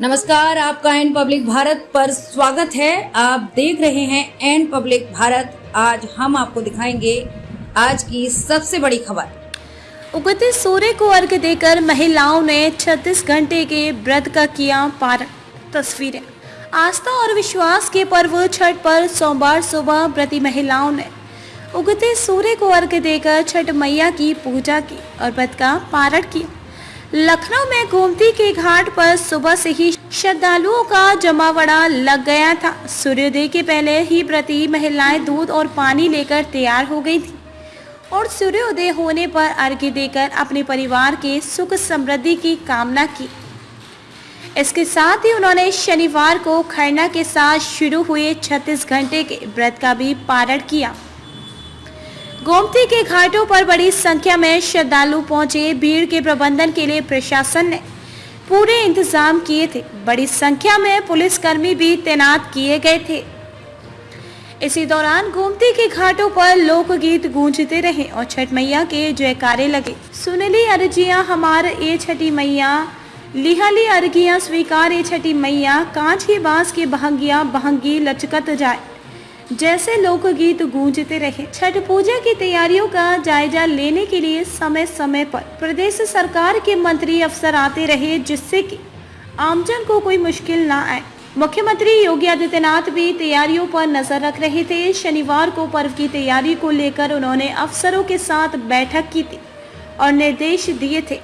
नमस्कार, आपका N public Bharat पर स्वागत है। आप देख रहे हैं एन पब्लिक भारत। आज हम आपको दिखाएँगे आज की सबसे बड़ी खबर। उगते सूर्य को अर्घ देकर महिलाओं ने 36 घंटे के व्रत का किया पारण। तस्वीरें। आस्था और विश्वास के पर्व छठ पर सोमवार सुबह व्रती महिलाओं ने उगते सूर्य को अर्घ देकर छठ मैया की पूजा की और व्रत का पारण किया। लखनऊ में गोमती के घाट पर सुबह से ही श्रद्धालुओं का जमावड़ा लग गया था। सूर्योदय के पहले ही व्रती महिलाएँ दूध और पानी लेकर तैयार हो गई थी और सूर्योदय होने पर अर्घ्य देकर अपने परिवार के सुख समृद्धि की कामना की। इसके साथ ही उन्होंने शनिवार को खरना के साथ शुरू हुए 36 घंटे के व्रत का भी पारण किया। गोमती के घाटों पर बड़ी संख्या में श्रद्धालु पहुँचे। भीड़ के प्रबंधन के लिए प्रशासन ने पूरे इंतज़ाम किए थे। बड़ी संख्या में पुलिसकर्मी भी तैनात किए गए थे। इसी दौरान गोमती के घाटों पर लोकगीत गूंजते रहे और छठ मैया के जयकारे लगे। सुनली अर्जिया, हमार ए छठी मैया। लिहली अर्घियाँ स्वीकार ए छठी मैया। कांच के बाँस के बहंगिया, बहंगी लचकत जाए। जैसे लोकगीत गूंजते रहे, छठ पूजा की तैयारियों का जायजा लेने के लिए समय समय पर प्रदेश सरकार के मंत्री अफसर आते रहे, जिससे कि आमजन को कोई मुश्किल ना आए। मुख्यमंत्री योगी आदित्यनाथ भी तैयारियों पर नज़र रख रहे थे। शनिवार को पर्व की तैयारी को लेकर उन्होंने अफसरों के साथ बैठक की थी और निर्देश दिए थे।